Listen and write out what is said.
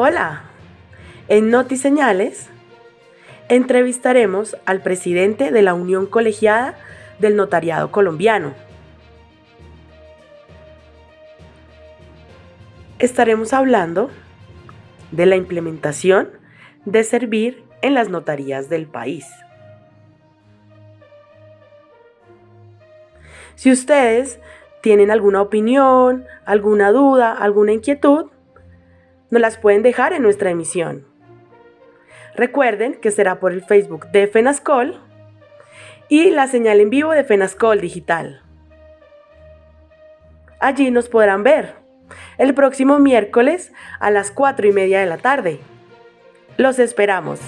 Hola, en Notiseñales entrevistaremos al presidente de la Unión Colegiada del Notariado Colombiano. Estaremos hablando de la implementación de servir en las notarías del país. Si ustedes tienen alguna opinión, alguna duda, alguna inquietud, nos las pueden dejar en nuestra emisión. Recuerden que será por el Facebook de FENASCOL y la señal en vivo de FENASCOL Digital. Allí nos podrán ver el próximo miércoles a las 4 y media de la tarde. Los esperamos.